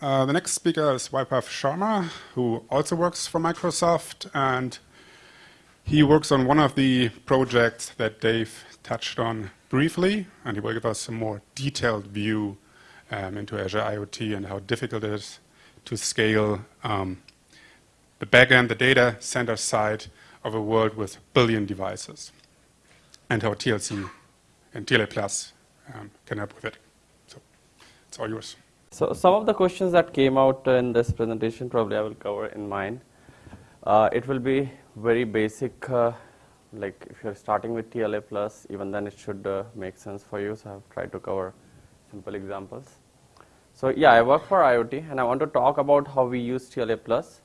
Uh, the next speaker is Vaibhav Sharma, who also works for Microsoft, and he works on one of the projects that Dave touched on briefly, and he will give us a more detailed view um, into Azure IoT and how difficult it is to scale um, the backend, the data center side of a world with billion devices, and how TLC and TLA Plus um, can help with it. So it's all yours. So some of the questions that came out in this presentation probably I will cover in mine. Uh, it will be very basic, uh, like if you're starting with TLA plus, even then it should uh, make sense for you. So I've tried to cover simple examples. So yeah, I work for IoT and I want to talk about how we use TLA plus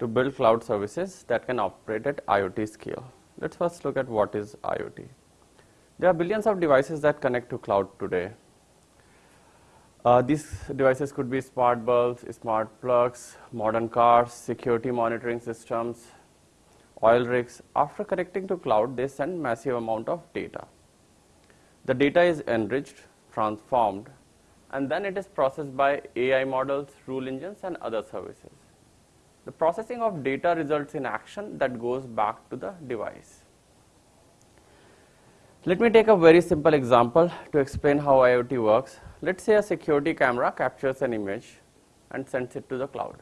to build cloud services that can operate at IoT scale. Let's first look at what is IoT. There are billions of devices that connect to cloud today. Uh, these devices could be smart bulbs, smart plugs, modern cars, security monitoring systems, oil rigs. After connecting to cloud, they send massive amount of data. The data is enriched, transformed, and then it is processed by AI models, rule engines, and other services. The processing of data results in action that goes back to the device. Let me take a very simple example to explain how IoT works. Let's say a security camera captures an image and sends it to the cloud.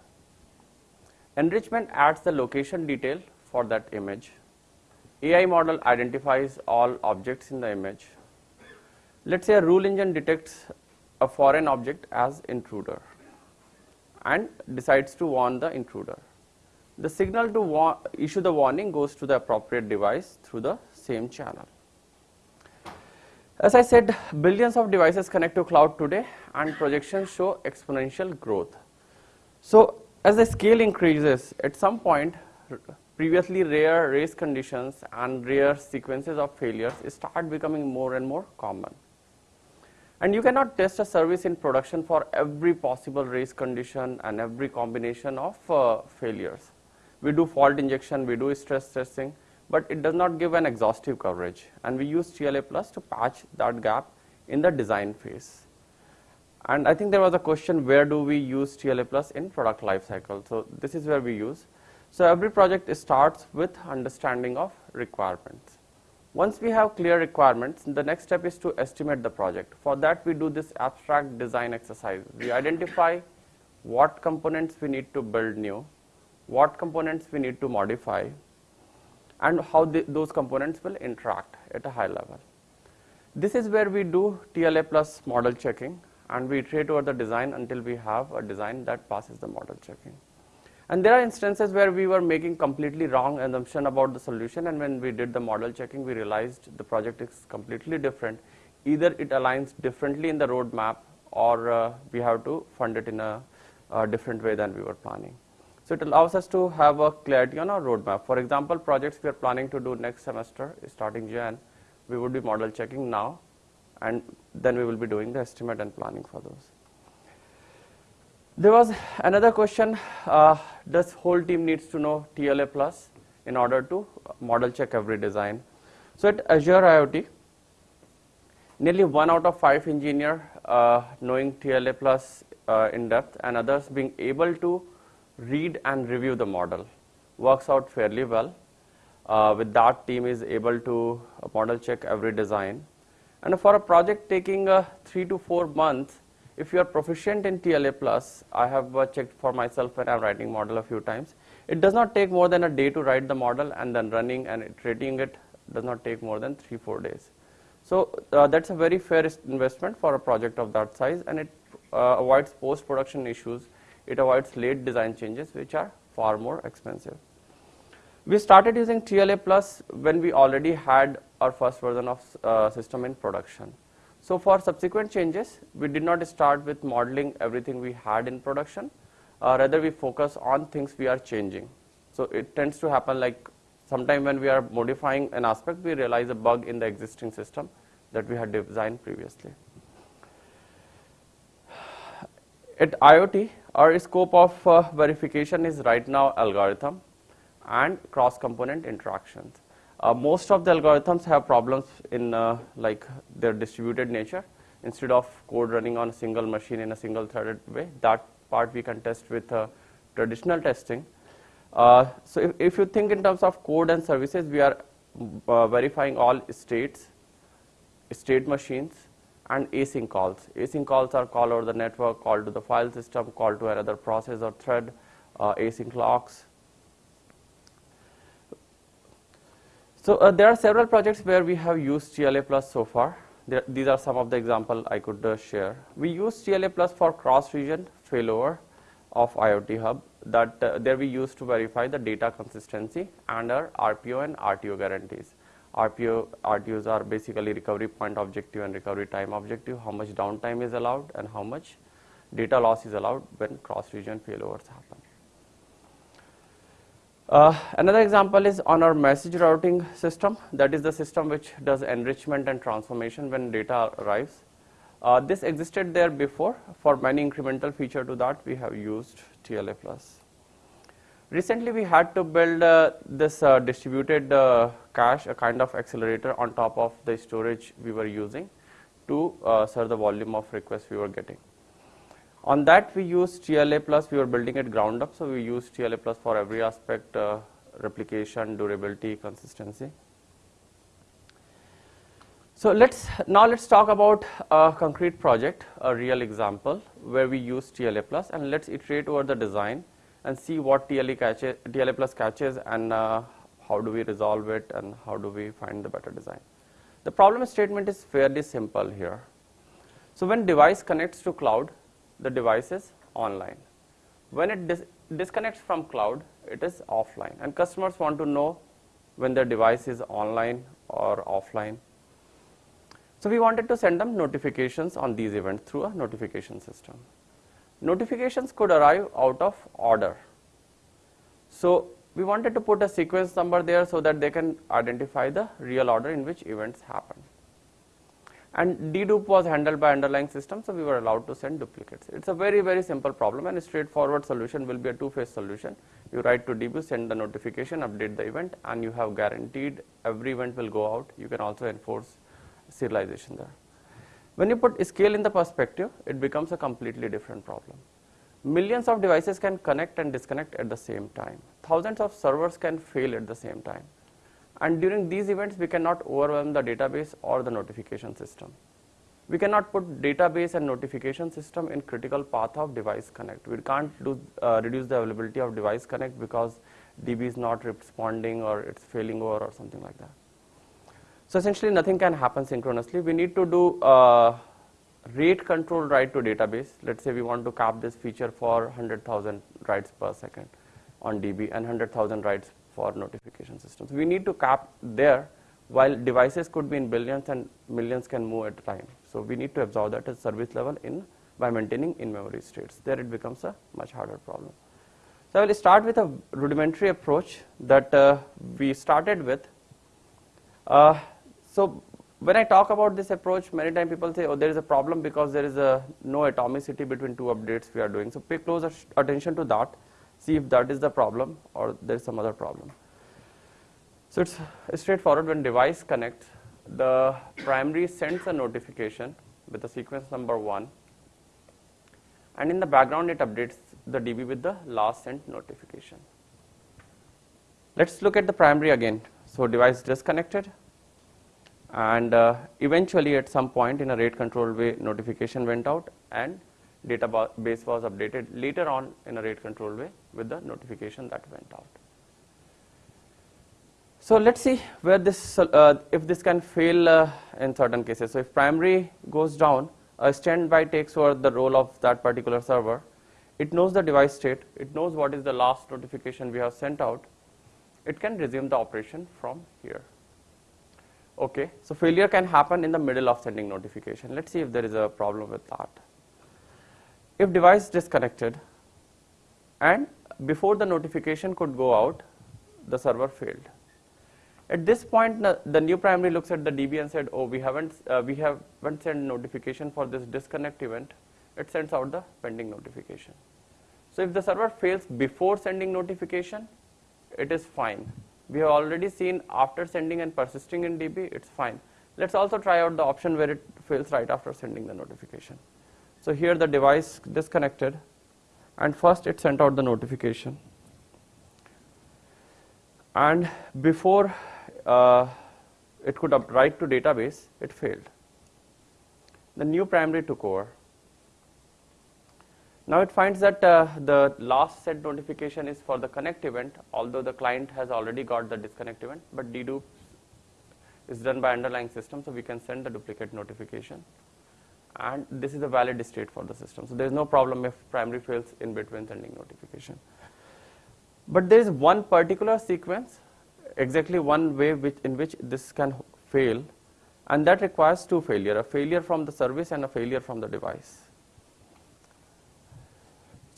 Enrichment adds the location detail for that image. AI model identifies all objects in the image. Let's say a rule engine detects a foreign object as intruder and decides to warn the intruder. The signal to issue the warning goes to the appropriate device through the same channel. As I said, billions of devices connect to cloud today and projections show exponential growth. So as the scale increases, at some point, previously rare race conditions and rare sequences of failures start becoming more and more common. And you cannot test a service in production for every possible race condition and every combination of uh, failures. We do fault injection, we do stress testing, but it does not give an exhaustive coverage and we use TLA plus to patch that gap in the design phase. And I think there was a question where do we use TLA plus in product lifecycle. So this is where we use. So every project starts with understanding of requirements. Once we have clear requirements, the next step is to estimate the project. For that we do this abstract design exercise. We identify what components we need to build new, what components we need to modify, and how the, those components will interact at a high level. This is where we do TLA plus model checking and we iterate over the design until we have a design that passes the model checking. And there are instances where we were making completely wrong assumption about the solution and when we did the model checking we realized the project is completely different. Either it aligns differently in the roadmap or uh, we have to fund it in a, a different way than we were planning. So it allows us to have a clarity on our roadmap. For example, projects we are planning to do next semester starting Jan, we would be model checking now and then we will be doing the estimate and planning for those. There was another question, uh, does whole team needs to know TLA plus in order to model check every design. So at Azure IoT, nearly one out of five engineer uh, knowing TLA plus uh, in depth and others being able to read and review the model works out fairly well. Uh, with that team is able to model check every design. And for a project taking uh, three to four months, if you are proficient in TLA plus, I have uh, checked for myself when I'm writing model a few times. It does not take more than a day to write the model and then running and iterating it does not take more than three, four days. So uh, that's a very fair investment for a project of that size and it uh, avoids post-production issues it avoids late design changes which are far more expensive. We started using TLA plus when we already had our first version of uh, system in production. So for subsequent changes, we did not start with modeling everything we had in production, uh, rather we focus on things we are changing. So it tends to happen like sometime when we are modifying an aspect, we realize a bug in the existing system that we had designed previously. At IoT, our scope of uh, verification is right now algorithm and cross-component interactions. Uh, most of the algorithms have problems in uh, like their distributed nature. Instead of code running on a single machine in a single threaded way, that part we can test with uh, traditional testing. Uh, so if, if you think in terms of code and services, we are uh, verifying all states, state machines, and async calls. Async calls are call over the network, call to the file system, call to another process or thread, uh, async locks. So uh, there are several projects where we have used TLA plus so far. There, these are some of the example I could uh, share. We use TLA plus for cross-region failover of IoT Hub that uh, there we use to verify the data consistency and our RPO and RTO guarantees. RPO, RTOs are basically recovery point objective and recovery time objective, how much downtime is allowed and how much data loss is allowed when cross-region failovers happen. Uh, another example is on our message routing system, that is the system which does enrichment and transformation when data arrives. Uh, this existed there before. For many incremental feature to that, we have used TLA+. Recently, we had to build uh, this uh, distributed uh, cache, a kind of accelerator on top of the storage we were using to uh, serve the volume of requests we were getting. On that, we used TLA plus. We were building it ground up, so we used TLA plus for every aspect: uh, replication, durability, consistency. So let's now let's talk about a concrete project, a real example where we use TLA plus, and let's iterate over the design and see what TLA, catches, TLA plus catches and uh, how do we resolve it and how do we find the better design. The problem statement is fairly simple here. So when device connects to cloud, the device is online. When it dis disconnects from cloud, it is offline. And customers want to know when their device is online or offline. So we wanted to send them notifications on these events through a notification system. Notifications could arrive out of order. So we wanted to put a sequence number there so that they can identify the real order in which events happen. And dedupe was handled by underlying system, so we were allowed to send duplicates. It's a very, very simple problem and a straightforward solution will be a two-phase solution. You write to DB, send the notification, update the event, and you have guaranteed every event will go out. You can also enforce serialization there. When you put scale in the perspective, it becomes a completely different problem. Millions of devices can connect and disconnect at the same time. Thousands of servers can fail at the same time. And during these events, we cannot overwhelm the database or the notification system. We cannot put database and notification system in critical path of device connect. We can't do, uh, reduce the availability of device connect because DB is not responding or it's failing over or something like that. So essentially nothing can happen synchronously. We need to do uh, rate control write to database. Let's say we want to cap this feature for 100,000 writes per second on DB and 100,000 writes for notification systems. We need to cap there while devices could be in billions and millions can move at a time. So we need to absorb that at service level in by maintaining in-memory states. There it becomes a much harder problem. So I will start with a rudimentary approach that uh, we started with. Uh, so when I talk about this approach, many times people say, oh, there is a problem because there is a no atomicity between two updates we are doing. So pay close attention to that see if that is the problem or there is some other problem. So it's straightforward when device connects, the primary sends a notification with the sequence number 1 and in the background it updates the DB with the last sent notification. Let's look at the primary again. So device disconnected and uh, eventually at some point in a rate control way notification went out and database was updated later on in a rate control way with the notification that went out. So let's see where this, uh, if this can fail uh, in certain cases. So if primary goes down, a standby takes over the role of that particular server. It knows the device state. It knows what is the last notification we have sent out. It can resume the operation from here. Okay, so failure can happen in the middle of sending notification. Let's see if there is a problem with that if device disconnected and before the notification could go out, the server failed. At this point, the new primary looks at the DB and said, oh, we haven't, uh, we haven't sent notification for this disconnect event. It sends out the pending notification. So if the server fails before sending notification, it is fine. We have already seen after sending and persisting in DB, it's fine. Let's also try out the option where it fails right after sending the notification. So here the device disconnected and first it sent out the notification. And before uh, it could write to database, it failed. The new primary took over. Now it finds that uh, the last set notification is for the connect event, although the client has already got the disconnect event, but dedupe is done by underlying system, so we can send the duplicate notification. And this is a valid state for the system. So there is no problem if primary fails in between sending notification. But there is one particular sequence, exactly one way which, in which this can fail, and that requires two failure, a failure from the service and a failure from the device.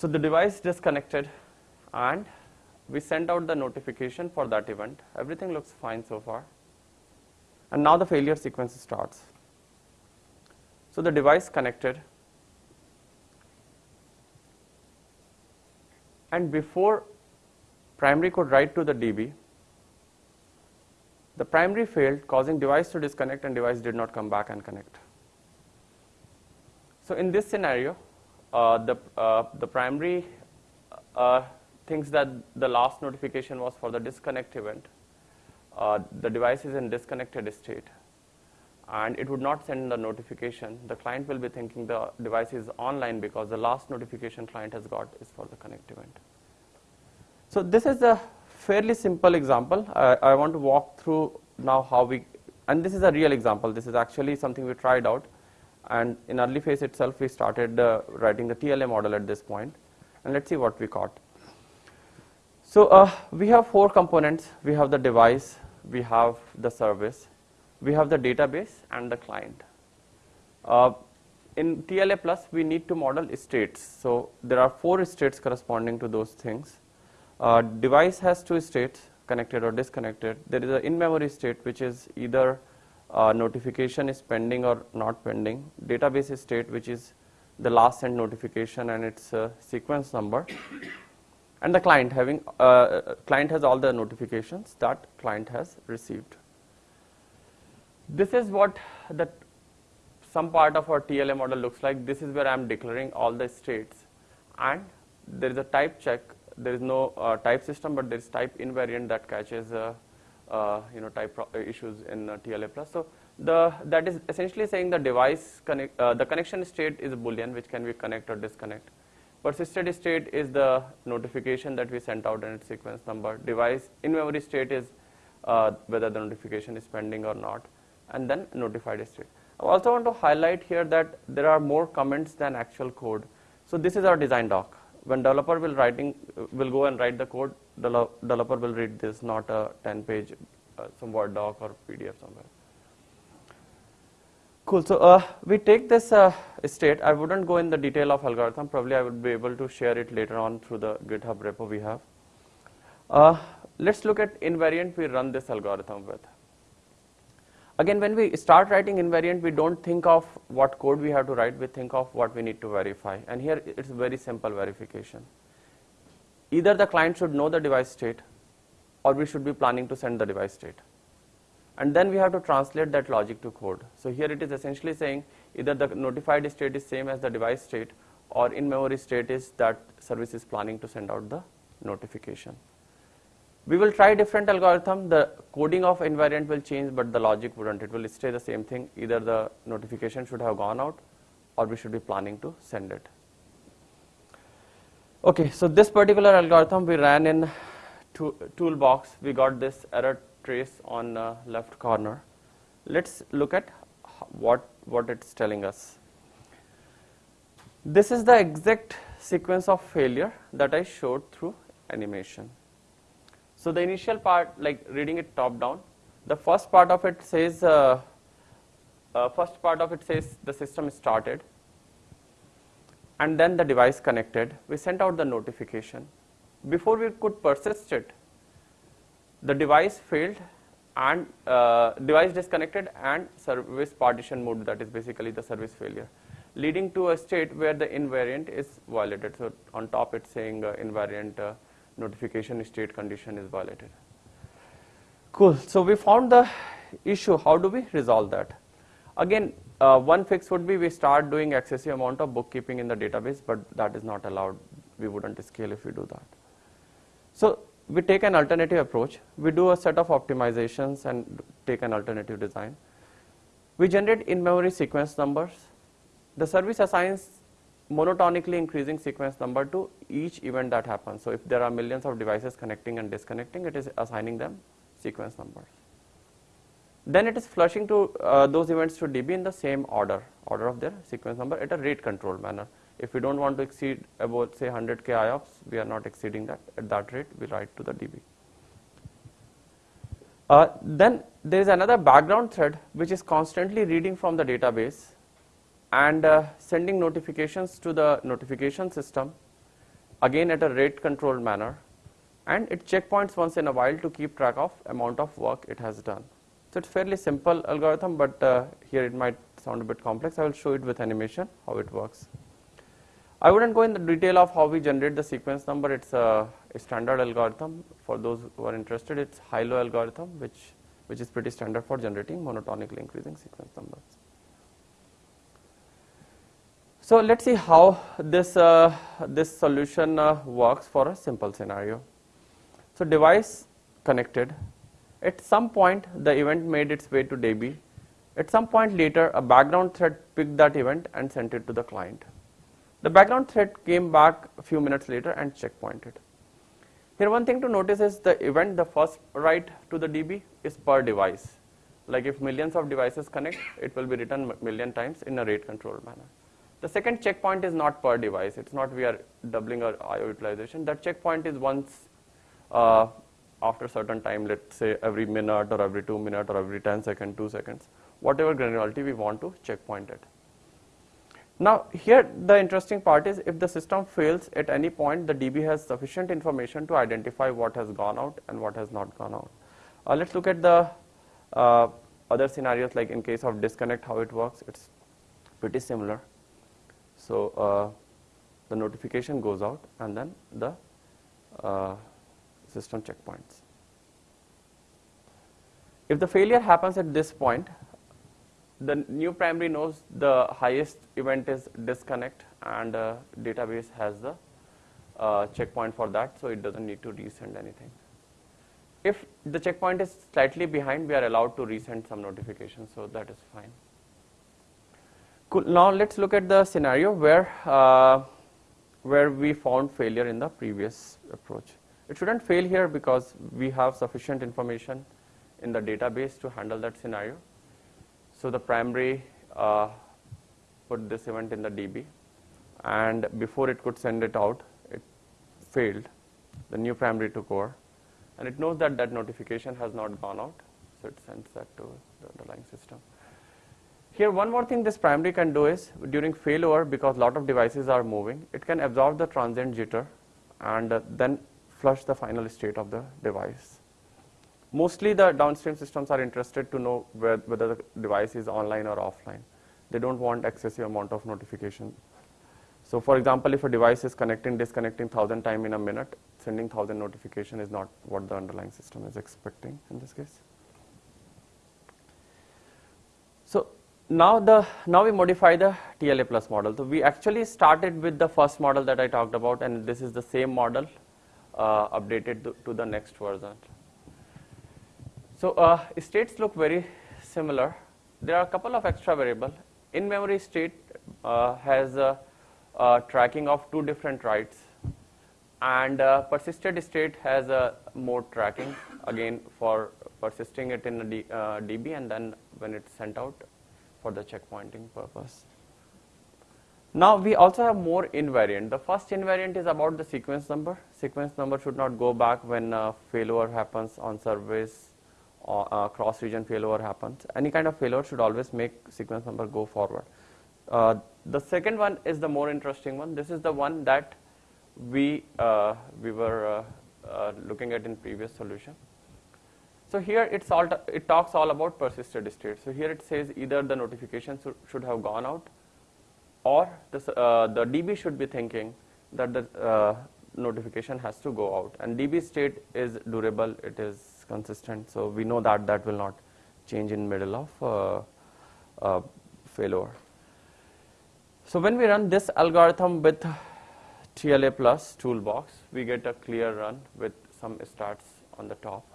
So the device disconnected and we sent out the notification for that event. Everything looks fine so far. And now the failure sequence starts. So the device connected and before primary could write to the DB, the primary failed causing device to disconnect and device did not come back and connect. So in this scenario, the, uh, the primary uh, thinks that the last notification was for the disconnect event uh, the device is in disconnected state and it would not send the notification, the client will be thinking the device is online because the last notification client has got is for the connect event. So this is a fairly simple example. I, I want to walk through now how we, and this is a real example. This is actually something we tried out and in early phase itself we started uh, writing the TLA model at this point and let's see what we caught. So uh, we have four components. We have the device, we have the service, we have the database and the client. Uh, in TLA plus we need to model states. So there are four states corresponding to those things. Uh, device has two states connected or disconnected. There is an in-memory state which is either uh, notification is pending or not pending. Database state which is the last sent notification and its uh, sequence number and the client having uh, client has all the notifications that client has received. This is what the some part of our TLA model looks like. This is where I am declaring all the states and there is a type check. There is no uh, type system, but there is type invariant that catches uh, uh you know type issues in uh, TLA plus. So the that is essentially saying the device connect uh, the connection state is a boolean which can be connect or disconnect Persisted state is the notification that we sent out and its sequence number. Device in-memory state is uh, whether the notification is pending or not, and then notified state. I also want to highlight here that there are more comments than actual code. So this is our design doc. When developer will writing will go and write the code, developer will read this, not a 10-page uh, some Word doc or PDF somewhere. Cool. So uh, we take this uh, state. I wouldn't go in the detail of algorithm. Probably I would be able to share it later on through the GitHub repo we have. Uh, let's look at invariant we run this algorithm with. Again, when we start writing invariant, we don't think of what code we have to write. We think of what we need to verify. And here it's very simple verification. Either the client should know the device state or we should be planning to send the device state and then we have to translate that logic to code. So here it is essentially saying either the notified state is same as the device state or in-memory state is that service is planning to send out the notification. We will try different algorithm. The coding of invariant will change, but the logic wouldn't. It will stay the same thing. Either the notification should have gone out or we should be planning to send it. Okay, so this particular algorithm we ran in toolbox. We got this error trace on uh, left corner. Let's look at what, what it's telling us. This is the exact sequence of failure that I showed through animation. So the initial part, like reading it top down, the first part of it says, uh, uh, first part of it says the system started, and then the device connected. We sent out the notification. Before we could persist it, the device failed and uh, device disconnected and service partition mode that is basically the service failure leading to a state where the invariant is violated so on top it's saying uh, invariant uh, notification state condition is violated cool so we found the issue how do we resolve that again uh, one fix would be we start doing excessive amount of bookkeeping in the database but that is not allowed we wouldn't scale if we do that. So we take an alternative approach. We do a set of optimizations and take an alternative design. We generate in-memory sequence numbers. The service assigns monotonically increasing sequence number to each event that happens. So if there are millions of devices connecting and disconnecting, it is assigning them sequence numbers. Then it is flushing to uh, those events to DB in the same order, order of their sequence number at a rate controlled manner. If we don't want to exceed about say 100k IOPS, we are not exceeding that at that rate, we write to the DB. Uh, then there is another background thread which is constantly reading from the database and uh, sending notifications to the notification system again at a rate controlled manner and it checkpoints once in a while to keep track of amount of work it has done. So it's fairly simple algorithm but uh, here it might sound a bit complex. I will show it with animation how it works. I wouldn't go in the detail of how we generate the sequence number. It's a, a standard algorithm. For those who are interested, it's high-low algorithm, which, which is pretty standard for generating monotonically increasing sequence numbers. So let's see how this, uh, this solution uh, works for a simple scenario. So device connected. At some point, the event made its way to DB. At some point later, a background thread picked that event and sent it to the client. The background thread came back a few minutes later and checkpointed. Here one thing to notice is the event, the first write to the DB is per device. Like if millions of devices connect, it will be written million times in a rate controlled manner. The second checkpoint is not per device. It's not we are doubling our IO utilization. That checkpoint is once uh, after a certain time, let's say every minute or every two minutes or every 10 seconds, 2 seconds, whatever granularity we want to checkpoint it. Now here the interesting part is if the system fails at any point, the DB has sufficient information to identify what has gone out and what has not gone out. Uh, let's look at the uh, other scenarios like in case of disconnect how it works. It's pretty similar. So uh, the notification goes out and then the uh, system checkpoints. If the failure happens at this point, the new primary knows the highest event is disconnect and uh, database has the uh, checkpoint for that so it doesn't need to resend anything. If the checkpoint is slightly behind we are allowed to resend some notification so that is fine. Cool. Now let's look at the scenario where uh, where we found failure in the previous approach. It shouldn't fail here because we have sufficient information in the database to handle that scenario. So the primary uh, put this event in the DB and before it could send it out, it failed. The new primary took over and it knows that that notification has not gone out. So it sends that to the underlying system. Here one more thing this primary can do is during failover because a lot of devices are moving, it can absorb the transient jitter and uh, then flush the final state of the device. Mostly the downstream systems are interested to know whether the device is online or offline. They don't want excessive amount of notification. So for example, if a device is connecting, disconnecting 1000 times in a minute, sending 1000 notification is not what the underlying system is expecting in this case. So now the now we modify the TLA plus model. So we actually started with the first model that I talked about, and this is the same model uh, updated to, the next version. So uh, states look very similar. There are a couple of extra variable. In-memory state uh, has a, a, tracking of two different writes, and uh, persisted state has a more tracking again for persisting it in uh, DB and then when it's sent out for the checkpointing purpose. Now we also have more invariant. The first invariant is about the sequence number. Sequence number should not go back when uh, failover happens on service or uh, cross region failover happens. Any kind of failure should always make sequence number go forward. Uh, the second one is the more interesting one. This is the one that we uh, we were uh, uh, looking at in previous solution. So here it's all it talks all about persisted state. So here it says either the notification should have gone out, or uh, the DB should be thinking that the uh, notification has to go out. And DB state is durable, it is consistent. So we know that that will not change in middle of uh, uh failure. So when we run this algorithm with TLA Plus toolbox, we get a clear run with some stats on the top.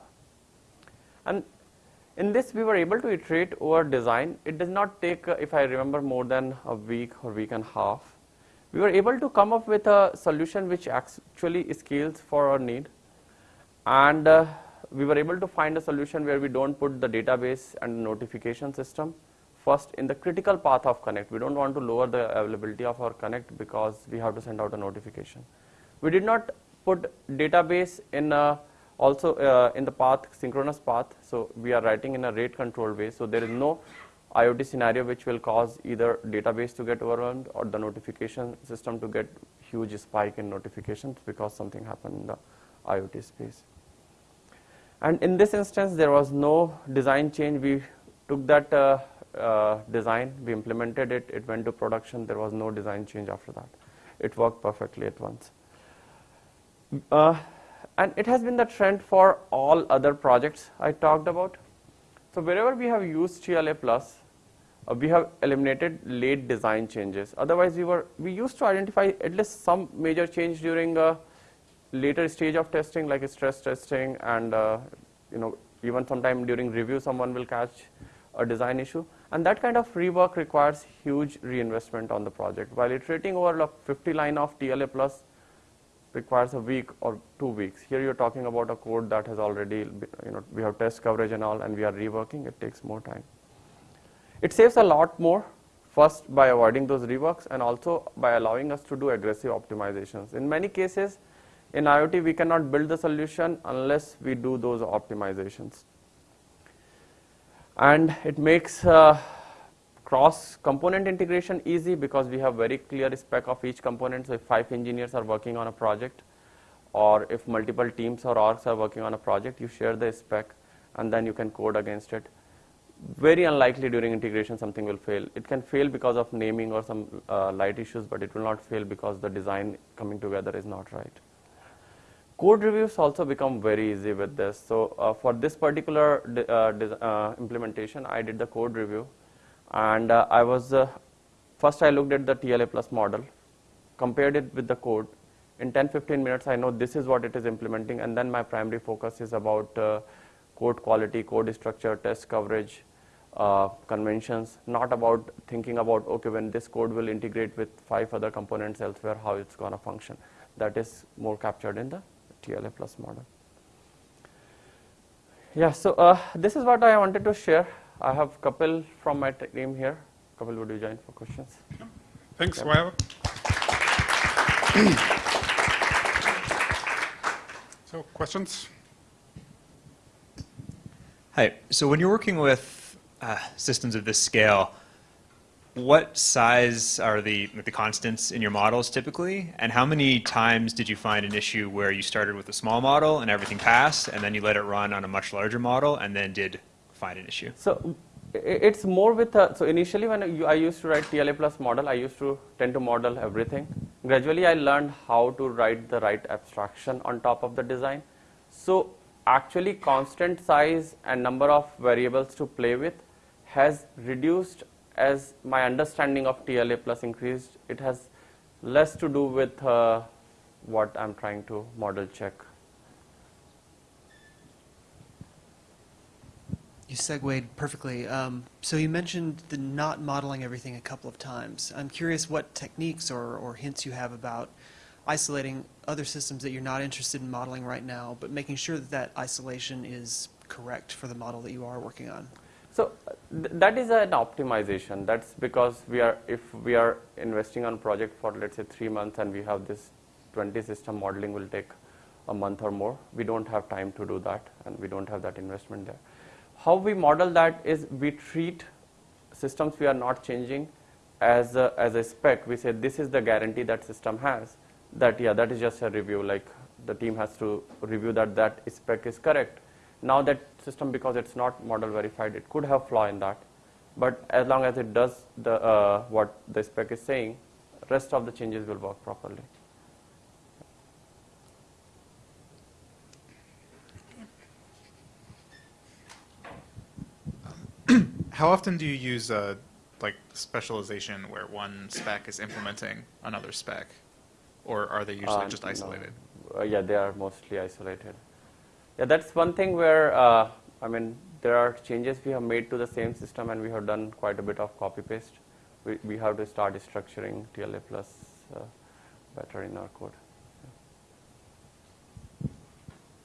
And in this, we were able to iterate over design. It does not take, uh, if I remember, more than a week or week and a half. We were able to come up with a solution which actually scales for our need. And uh, we were able to find a solution where we don't put the database and notification system first in the critical path of connect. We don't want to lower the availability of our connect because we have to send out a notification. We did not put database in a also uh, in the path, synchronous path, so we are writing in a rate controlled way. So there is no IoT scenario which will cause either database to get overwhelmed or the notification system to get huge spike in notifications because something happened in the IoT space. And in this instance, there was no design change. We took that uh, uh, design, we implemented it, it went to production. There was no design change after that. It worked perfectly at once. Uh, and it has been the trend for all other projects I talked about. So wherever we have used TLA plus, uh, we have eliminated late design changes. Otherwise, we were we used to identify at least some major change during a later stage of testing, like stress testing, and uh, you know even sometime during review, someone will catch a design issue. And that kind of rework requires huge reinvestment on the project. While iterating over a 50 line of TLA plus requires a week or two weeks. Here you're talking about a code that has already, you know, we have test coverage and all, and we are reworking. It takes more time. It saves a lot more, first by avoiding those reworks, and also by allowing us to do aggressive optimizations. In many cases, in IoT, we cannot build the solution unless we do those optimizations. And it makes uh, cross component integration easy because we have very clear spec of each component. So if five engineers are working on a project or if multiple teams or orgs are working on a project, you share the spec and then you can code against it. Very unlikely during integration something will fail. It can fail because of naming or some uh, light issues, but it will not fail because the design coming together is not right. Code reviews also become very easy with this. So uh, for this particular uh, uh, implementation, I did the code review and uh, I was uh, first I looked at the TLA plus model, compared it with the code. In 10-15 minutes, I know this is what it is implementing, and then my primary focus is about uh, code quality, code structure, test coverage, uh, conventions, not about thinking about, okay, when this code will integrate with five other components elsewhere, how it's going to function. That is more captured in the TLA plus model. Yeah, so uh, this is what I wanted to share. I have Kapil from my team here. Kapil, would you join for questions? Thanks, yep. so, questions? Hi. So, when you're working with uh, systems of this scale, what size are the the constants in your models typically, and how many times did you find an issue where you started with a small model and everything passed, and then you let it run on a much larger model, and then did find an issue? So it's more with, a, so initially when I used to write TLA plus model, I used to tend to model everything. Gradually I learned how to write the right abstraction on top of the design. So actually constant size and number of variables to play with has reduced as my understanding of TLA plus increased. It has less to do with uh, what I'm trying to model check. You segued perfectly. Um, so you mentioned the not modeling everything a couple of times. I'm curious what techniques or, or hints you have about isolating other systems that you're not interested in modeling right now, but making sure that that isolation is correct for the model that you are working on. So th that is an optimization. That's because we are, if we are investing on project for let's say three months and we have this 20 system modeling will take a month or more, we don't have time to do that and we don't have that investment there. How we model that is we treat systems we are not changing as a, as a spec. We say this is the guarantee that system has. That yeah, that is just a review. Like the team has to review that that spec is correct. Now that system, because it's not model verified, it could have flaw in that. But as long as it does the uh, what the spec is saying, rest of the changes will work properly. How often do you use uh, like specialization where one spec is implementing another spec? or are they usually Uh, just no. isolated? Uh, yeah, they are mostly isolated. Yeah, that's one thing where, uh, I mean, there are changes we have made to the same system and we have done quite a bit of copy paste. We, we have to start structuring TLA plus uh, better in our code.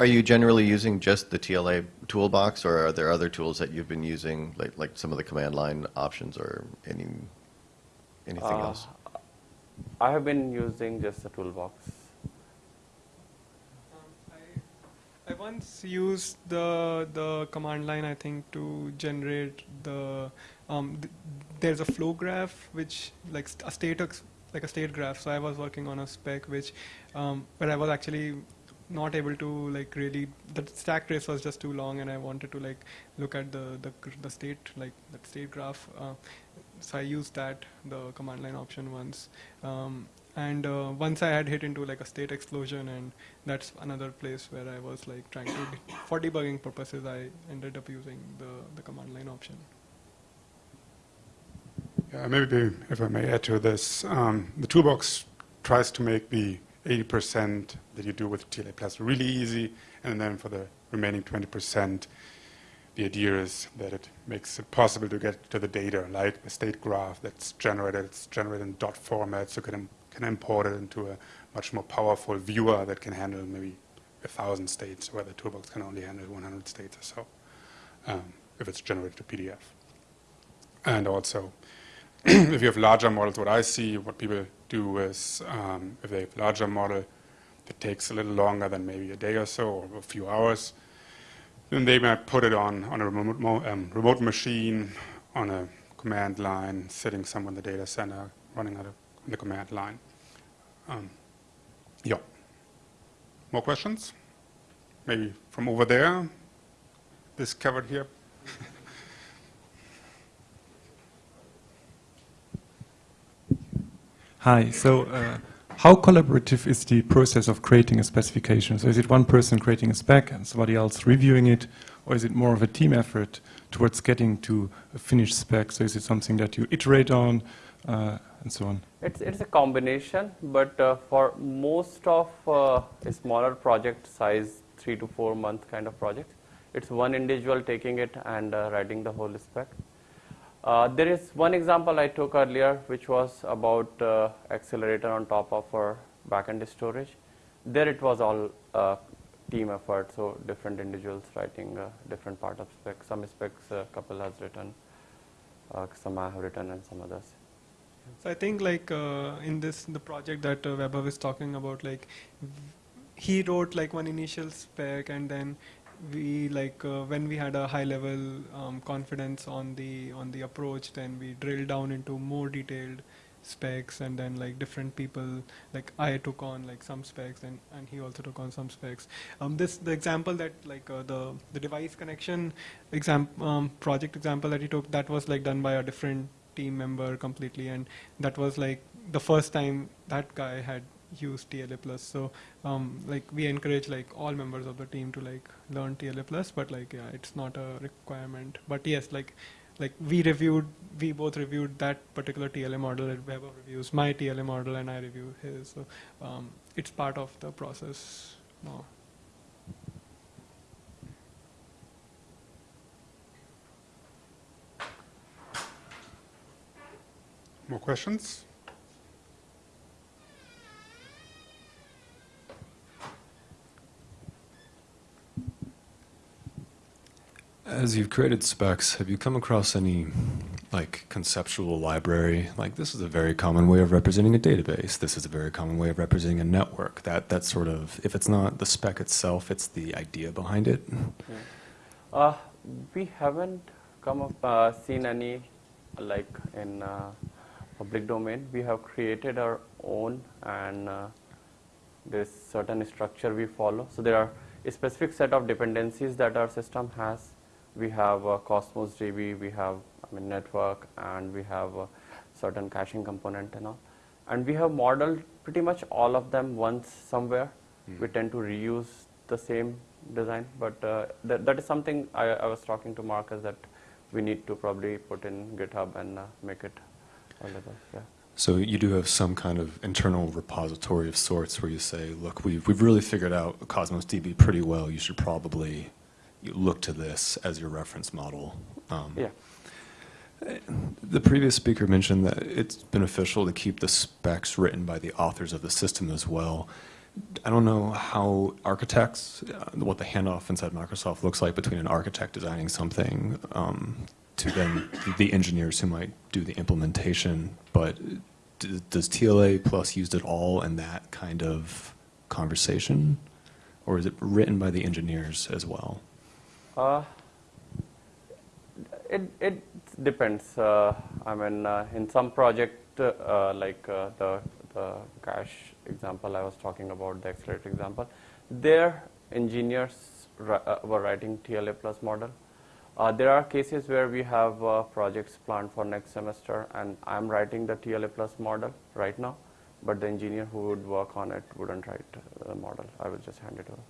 Are you generally using just the TLA toolbox, or are there other tools that you've been using, like, like some of the command line options or any, anything Uh, else? I have been using just the toolbox. Um, I, I once used the the command line I think to generate the um, th- there's a flow graph which like st- a state like a state graph. So I was working on a spec which um, where I was actually not able to like really the stack trace was just too long and I wanted to like look at the the, the state like that state graph. Uh, so I used that the command line option once. Um, and uh, once I had hit into like a state explosion, and that's another place where I was like trying to, for debugging purposes, I ended up using the, the command line option. Yeah, maybe if I may add to this, um, the toolbox tries to make the 80% that you do with TLA Plus really easy, and then for the remaining 20%, the idea is that it makes it possible to get to the data, like the state graph that's generated. It's generated in dot format, so you can, can import it into a much more powerful viewer that can handle maybe a thousand states, where the toolbox can only handle 100 states or so, um, if it's generated to PDF. And also, if you have larger models, what I see, what people do is, um, if they have larger model that takes a little longer than maybe a day or so, or a few hours, then they might put it on, on a remote, um, remote machine, on a command line, sitting somewhere in the data center, running on, the command line. Um, yeah. More questions? Maybe from over there? This covered here? Hi. So, uh, how collaborative is the process of creating a specification? So, is it one person creating a spec and somebody else reviewing it, or is it more of a team effort towards getting to a finished spec? So, is it something that you iterate on, uh, and so on? It's, it's a combination, but uh, for most of uh, a smaller project size, three to four month kind of project, it's one individual taking it and uh, writing the whole spec. Uh, there is one example I took earlier, which was about uh, accelerator on top of our backend storage. There it was all uh, team effort, so different individuals writing uh, different part of spec. Some specs a couple has written, uh, some I have written, and some others. So I think like uh, in this the project that uh, Vaibhav is talking about, like he wrote like one initial spec, and then we like uh, when we had a high level um, confidence on the on the approach, then we drilled down into more detailed specs, and then like different people, like I took on like some specs, and and he also took on some specs. Um, this the example that like uh, the the device connection exam um, project example that he took that was like done by a different team member completely and that was like the first time that guy had used TLA plus. So um, like we encourage like all members of the team to like learn TLA plus but like yeah it's not a requirement. But yes like like we reviewed we both reviewed that particular TLA model. And Vaibhav reviews. My TLA model and I review his. So um, it's part of the process now. More questions? As you've created specs, have you come across any like conceptual library? Like this is a very common way of representing a database. This is a very common way of representing a network. That that sort of if it's not the spec itself, it's the idea behind it. Uh, we haven't come up, uh, seen any like in uh, public domain. We have created our own, and uh, there's certain structure we follow. So there are a specific set of dependencies that our system has. We have uh, Cosmos DB, we have I mean network, and we have a certain caching component and all. And we have modeled pretty much all of them once somewhere. We tend to reuse the same design, but uh, that, that is something I, I was talking to Markus that we need to probably put in GitHub and uh, make it available. Yeah. So you do have some kind of internal repository of sorts where you say, look, we've, we've really figured out Cosmos DB pretty well. You should probably look to this as your reference model. Um, Yeah. The previous speaker mentioned that it's beneficial to keep the specs written by the authors of the system as well. I don't know how architects, uh, what the handoff inside Microsoft looks like between an architect designing something um, to then the engineers who might do the implementation, but d- does TLA plus used at all in that kind of conversation? Or is it written by the engineers as well? Uh, it it depends. Uh, I mean, uh, in some project uh, like uh, the the cache example I was talking about, the accelerator example, their engineers uh, were writing TLA plus model. Uh, there are cases where we have uh, projects planned for next semester, and I'm writing the TLA plus model right now, but the engineer who would work on it wouldn't write the model. I will just hand it over.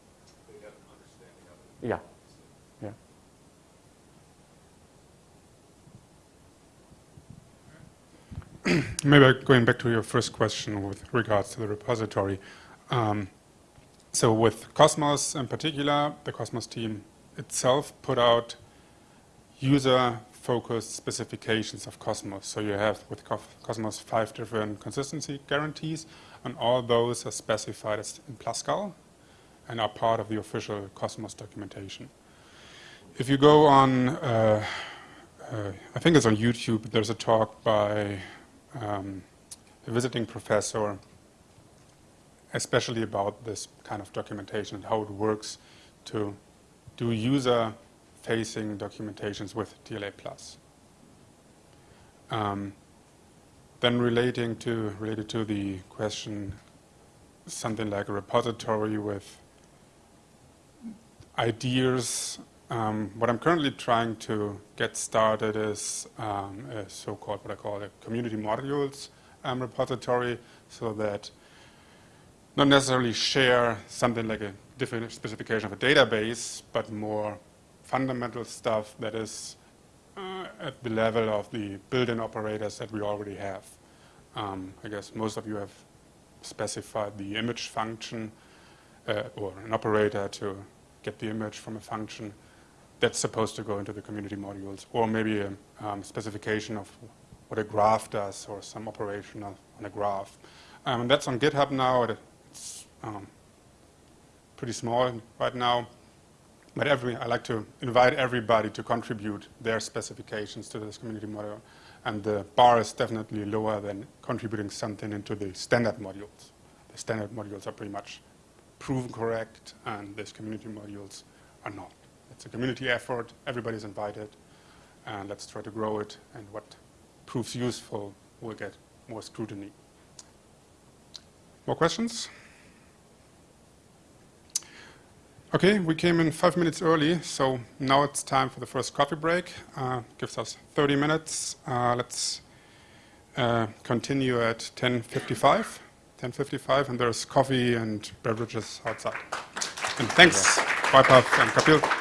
Yeah. Maybe going back to your first question with regards to the repository. Um, so with Cosmos in particular, the Cosmos team itself put out user-focused specifications of Cosmos. So you have with Cosmos five different consistency guarantees, and all those are specified as in PlusCal and are part of the official Cosmos documentation. If you go on, uh, uh, I think it's on YouTube, there's a talk by um, visiting professor, especially about this kind of documentation and how it works to do user-facing documentations with TLA+. Um, then relating to related to the question, something like a repository with ideas. Um, what I'm currently trying to get started is um, a so-called what I call a community modules um, repository, so that not necessarily share something like a different specification of a database, but more fundamental stuff that is uh, at the level of the built-in operators that we already have. Um, I guess most of you have specified the image function uh, or an operator to get the image from a function that's supposed to go into the community modules, or maybe a um, specification of what a graph does or some operation on a graph. Um, that's on GitHub now. It's um, pretty small right now. But every, I like to invite everybody to contribute their specifications to this community module. And the bar is definitely lower than contributing something into the standard modules. The standard modules are pretty much proven correct, and these community modules are not. It's a community effort, everybody's invited, and let's try to grow it, and what proves useful will get more scrutiny. More questions? Okay, we came in five minutes early, so now it's time for the first coffee break. Uh, gives us 30 minutes. Uh, let's uh, continue at 10:55. 10:55, and there's coffee and beverages outside. And thanks, Vaibhav and Kapil.